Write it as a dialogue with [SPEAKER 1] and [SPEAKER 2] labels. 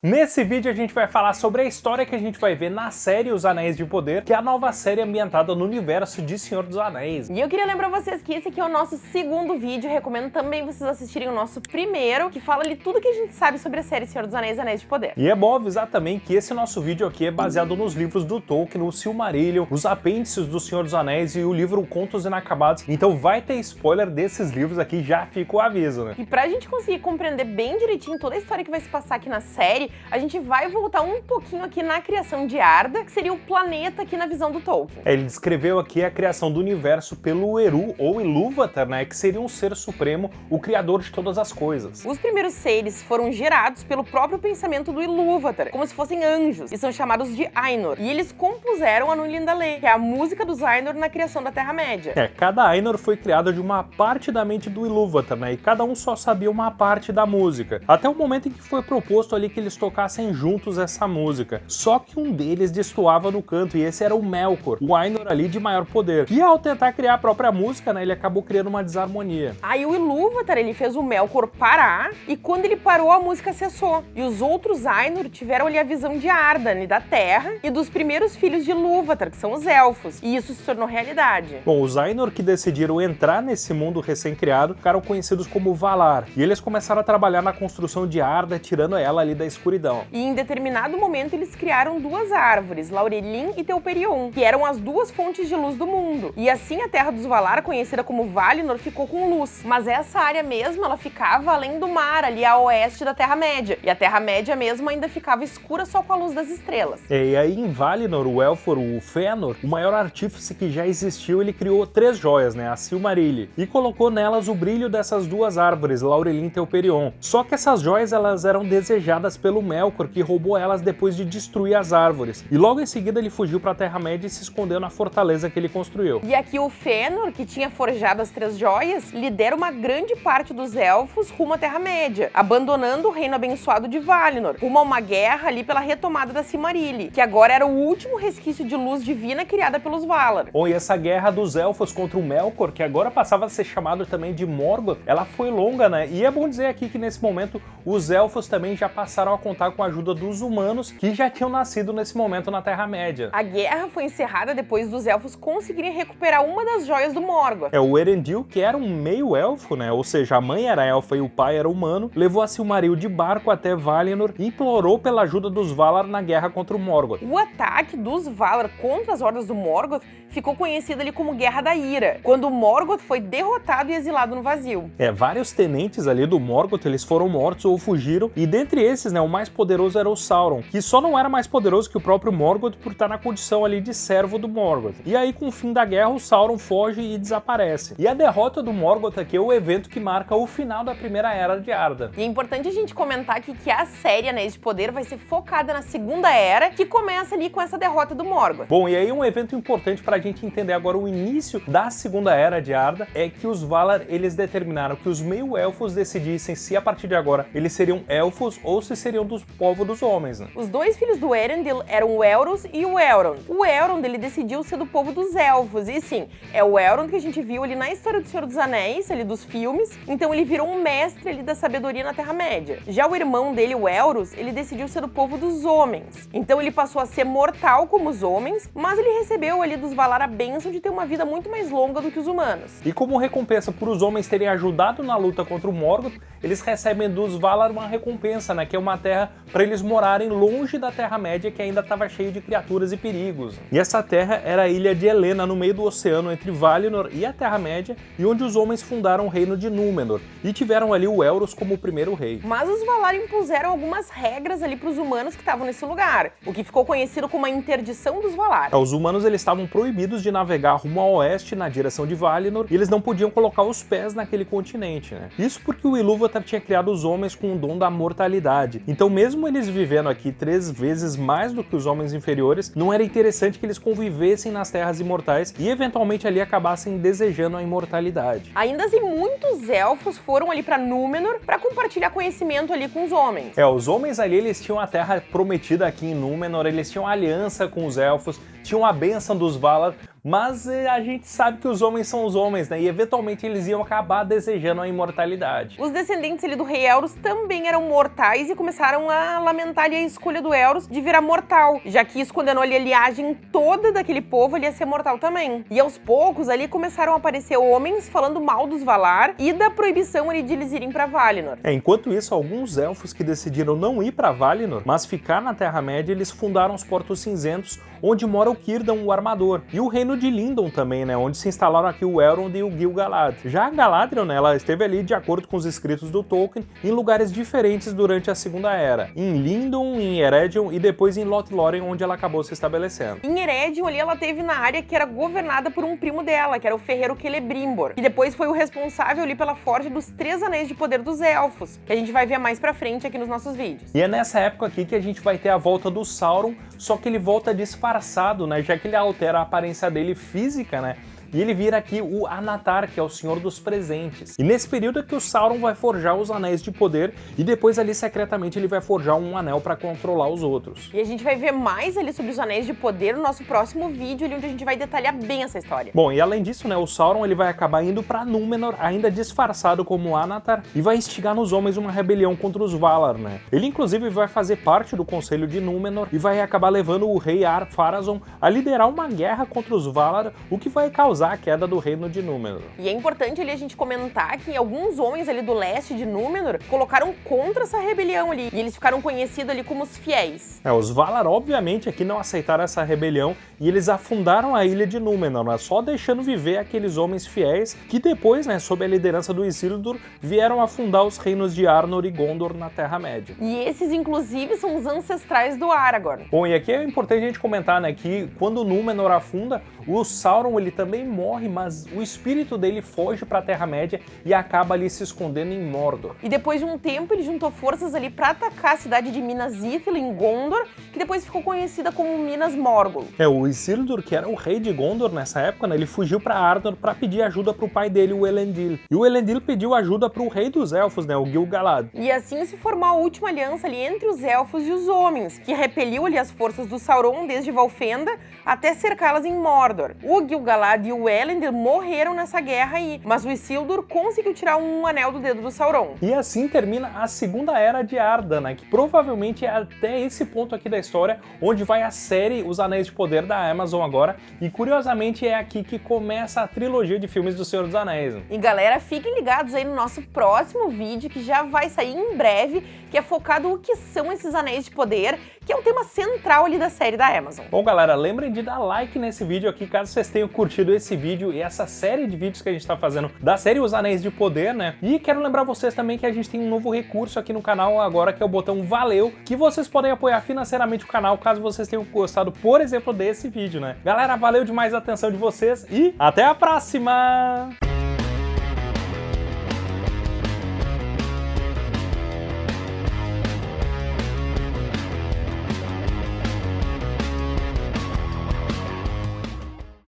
[SPEAKER 1] Nesse vídeo a gente vai falar sobre a história que a gente vai ver na série Os Anéis de Poder, que é a nova série ambientada no universo de Senhor dos Anéis.
[SPEAKER 2] E eu queria lembrar vocês que esse aqui é o nosso segundo vídeo, recomendo também vocês assistirem o nosso primeiro, que fala ali tudo que a gente sabe sobre a série Senhor dos Anéis Anéis de Poder.
[SPEAKER 1] E é bom avisar também que esse nosso vídeo aqui é baseado nos livros do Tolkien, o Silmarillion, os apêndices do Senhor dos Anéis e o livro Contos Inacabados, então vai ter spoiler desses livros aqui, já fica o aviso, né?
[SPEAKER 2] E pra gente conseguir compreender bem direitinho toda a história que vai se passar aqui na série, a gente vai voltar um pouquinho aqui na criação de Arda, que seria o planeta aqui na visão do Tolkien.
[SPEAKER 1] É, ele descreveu aqui a criação do universo pelo Eru, ou Ilúvatar, né, que seria um ser supremo, o criador de todas as coisas.
[SPEAKER 2] Os primeiros seres foram gerados pelo próprio pensamento do Ilúvatar, como se fossem anjos, e são chamados de Ainur. E eles compuseram a Núlindalê, que é a música dos Ainur na criação da Terra-média.
[SPEAKER 1] É, cada Ainur foi criado de uma parte da mente do Ilúvatar, né, e cada um só sabia uma parte da música, até o momento em que foi proposto ali que eles tocassem juntos essa música. Só que um deles destoava no canto, e esse era o Melkor, o Ainur ali de maior poder. E ao tentar criar a própria música, né, ele acabou criando uma desarmonia.
[SPEAKER 2] Aí o Ilúvatar, ele fez o Melkor parar, e quando ele parou, a música cessou. E os outros Ainur tiveram ali a visão de Ardan, da Terra, e dos primeiros filhos de Ilúvatar, que são os Elfos. E isso se tornou realidade.
[SPEAKER 1] Bom, os Ainur que decidiram entrar nesse mundo recém-criado ficaram conhecidos como Valar. E eles começaram a trabalhar na construção de Arda, tirando ela ali da escuridão.
[SPEAKER 2] E em determinado momento eles criaram duas árvores, Laurelim e Teuperion, que eram as duas fontes de luz do mundo. E assim a Terra dos Valar, conhecida como Valinor, ficou com luz. Mas essa área mesmo, ela ficava além do mar, ali a oeste da Terra-média. E a Terra-média mesmo ainda ficava escura só com a luz das estrelas.
[SPEAKER 1] E aí em Valinor, o Elfor, o Fëanor, o maior artífice que já existiu, ele criou três joias, né, a Silmarilli, e colocou nelas o brilho dessas duas árvores, Laurelim e Teuperion. Só que essas joias elas eram desejadas pelo Melkor, que roubou elas depois de destruir as árvores. E logo em seguida ele fugiu para a Terra-média e se escondeu na fortaleza que ele construiu.
[SPEAKER 2] E aqui o Fëanor, que tinha forjado as três joias, lidera uma grande parte dos elfos rumo à Terra-média, abandonando o reino abençoado de Valinor, rumo a uma guerra ali pela retomada da Silmarilli, que agora era o último resquício de luz divina criada pelos Valar.
[SPEAKER 1] Bom, e essa guerra dos elfos contra o Melkor, que agora passava a ser chamado também de Morgoth, ela foi longa, né? E é bom dizer aqui que nesse momento os elfos também já passaram a contar com a ajuda dos humanos que já tinham nascido nesse momento na Terra-média.
[SPEAKER 2] A guerra foi encerrada depois dos elfos conseguirem recuperar uma das joias do Morgoth.
[SPEAKER 1] É, o Erendil, que era um meio-elfo, né, ou seja, a mãe era elfa e o pai era humano, levou a Silmaril de barco até Valinor e implorou pela ajuda dos Valar na guerra contra o Morgoth.
[SPEAKER 2] O ataque dos Valar contra as hordas do Morgoth ficou conhecido ali como Guerra da Ira, quando o Morgoth foi derrotado e exilado no vazio.
[SPEAKER 1] É, vários tenentes ali do Morgoth, eles foram mortos ou fugiram, e dentre esses, né, o mais poderoso era o Sauron, que só não era mais poderoso que o próprio Morgoth por estar na condição ali de servo do Morgoth. E aí, com o fim da guerra, o Sauron foge e desaparece. E a derrota do Morgoth aqui é o evento que marca o final da Primeira Era de Arda.
[SPEAKER 2] E é importante a gente comentar aqui que a série Anéis de Poder vai ser focada na Segunda Era, que começa ali com essa derrota do Morgoth.
[SPEAKER 1] Bom, e aí um evento importante pra gente entender agora o início da Segunda Era de Arda é que os Valar, eles determinaram que os meio-elfos decidissem se a partir de agora eles seriam elfos ou se seriam dos povos dos homens, né?
[SPEAKER 2] Os dois filhos do Erendil eram o Elros e o Elrond. O Elrond, ele decidiu ser do povo dos elfos, e sim, é o Elrond que a gente viu ali na história do Senhor dos Anéis, ali dos filmes, então ele virou um mestre ali da sabedoria na Terra-média. Já o irmão dele, o Elros, ele decidiu ser do povo dos homens, então ele passou a ser mortal como os homens, mas ele recebeu ali dos Valar a bênção de ter uma vida muito mais longa do que os humanos.
[SPEAKER 1] E como recompensa por os homens terem ajudado na luta contra o Morgoth, eles recebem dos Valar uma recompensa, né, que é uma terra para eles morarem longe da Terra-média que ainda estava cheio de criaturas e perigos. E essa terra era a ilha de Helena, no meio do oceano entre Valinor e a Terra-média, e onde os homens fundaram o reino de Númenor, e tiveram ali o Elros como o primeiro rei.
[SPEAKER 2] Mas os Valar impuseram algumas regras ali para os humanos que estavam nesse lugar, o que ficou conhecido como a interdição dos Valar.
[SPEAKER 1] Os humanos eles estavam proibidos de navegar rumo ao oeste na direção de Valinor, e eles não podiam colocar os pés naquele continente, né? Isso porque o Ilúvatar tinha criado os homens com o dom da mortalidade. Então mesmo eles vivendo aqui três vezes mais do que os homens inferiores, não era interessante que eles convivessem nas terras imortais e eventualmente ali acabassem desejando a imortalidade.
[SPEAKER 2] Ainda assim, muitos elfos foram ali para Númenor para compartilhar conhecimento ali com os homens.
[SPEAKER 1] É, os homens ali, eles tinham a terra prometida aqui em Númenor, eles tinham aliança com os elfos, tinham a bênção dos Valar, mas eh, a gente sabe que os homens são os homens, né? E eventualmente eles iam acabar desejando a imortalidade.
[SPEAKER 2] Os descendentes ali do rei Elros também eram mortais e começaram a lamentar ali a escolha do Elros de virar mortal, já que isso condenou ali a liagem toda daquele povo ali a ser mortal também. E aos poucos ali começaram a aparecer homens falando mal dos Valar e da proibição ali de eles irem para Valinor.
[SPEAKER 1] É, enquanto isso, alguns elfos que decidiram não ir para Valinor, mas ficar na Terra-média, eles fundaram os Portos Cinzentos, onde mora o Círdan, o Armador, e o reino de Lindon também, né, onde se instalaram aqui o Elrond e o Gil-galad. Já a Galadriel, né, ela esteve ali, de acordo com os escritos do Tolkien, em lugares diferentes durante a Segunda Era, em Lindon, em Eredon e depois em Lothlórien, onde ela acabou se estabelecendo.
[SPEAKER 2] Em Eredon ali ela teve na área que era governada por um primo dela, que era o ferreiro Celebrimbor, que depois foi o responsável ali pela forja dos Três Anéis de Poder dos Elfos, que a gente vai ver mais pra frente aqui nos nossos vídeos.
[SPEAKER 1] E é nessa época aqui que a gente vai ter a volta do Sauron, só que ele volta disfarçado, né, já que ele altera a aparência dele física, né, e ele vira aqui o Anatar, que é o Senhor dos Presentes. E nesse período é que o Sauron vai forjar os Anéis de Poder e depois ali secretamente ele vai forjar um anel para controlar os outros.
[SPEAKER 2] E a gente vai ver mais ali sobre os Anéis de Poder no nosso próximo vídeo, ali onde a gente vai detalhar bem essa história.
[SPEAKER 1] Bom, e além disso, né, o Sauron ele vai acabar indo para Númenor, ainda disfarçado como Anatar, e vai instigar nos homens uma rebelião contra os Valar, né? Ele inclusive vai fazer parte do Conselho de Númenor e vai acabar levando o rei Ar-Pharazôn a liderar uma guerra contra os Valar, o que vai causar causar a queda do reino de Númenor.
[SPEAKER 2] E é importante ali a gente comentar que alguns homens ali do leste de Númenor colocaram contra essa rebelião ali, e eles ficaram conhecidos ali como os fiéis.
[SPEAKER 1] É, os Valar obviamente aqui não aceitaram essa rebelião e eles afundaram a ilha de Númenor, né, só deixando viver aqueles homens fiéis que depois, né, sob a liderança do Isildur, vieram afundar os reinos de Arnor e Gondor na Terra-média.
[SPEAKER 2] E esses, inclusive, são os ancestrais do Aragorn.
[SPEAKER 1] Bom, e aqui é importante a gente comentar, né, que quando Númenor afunda, o Sauron ele também morre, mas o espírito dele foge para a Terra-média e acaba ali se escondendo em Mordor.
[SPEAKER 2] E depois de um tempo ele juntou forças ali para atacar a cidade de Minas Ithil em Gondor, que depois ficou conhecida como Minas Morgul.
[SPEAKER 1] É, o Isildur, que era o rei de Gondor nessa época, né, ele fugiu para Arnor para pedir ajuda para o pai dele, o Elendil. E o Elendil pediu ajuda para o rei dos elfos, né, o Gil-galad.
[SPEAKER 2] E assim se formou a última aliança ali entre os elfos e os homens, que repeliu ali as forças do Sauron desde Valfenda até cercá-las em Mordor. Mordor. O Gil-galad e o Elendil morreram nessa guerra aí, mas o Isildur conseguiu tirar um anel do dedo do Sauron.
[SPEAKER 1] E assim termina a Segunda Era de Arda, né, que provavelmente é até esse ponto aqui da história onde vai a série Os Anéis de Poder da Amazon agora, e curiosamente é aqui que começa a trilogia de filmes do Senhor dos Anéis.
[SPEAKER 2] E galera, fiquem ligados aí no nosso próximo vídeo, que já vai sair em breve, que é focado no que são esses Anéis de Poder, que é um tema central ali da série da Amazon.
[SPEAKER 1] Bom galera, lembrem de dar like nesse vídeo aqui, caso vocês tenham curtido esse vídeo e essa série de vídeos que a gente está fazendo da série Os Anéis de Poder, né? E quero lembrar vocês também que a gente tem um novo recurso aqui no canal agora, que é o botão Valeu, que vocês podem apoiar financeiramente o canal, caso vocês tenham gostado, por exemplo, desse vídeo, né? Galera, valeu demais a atenção de vocês e até a próxima!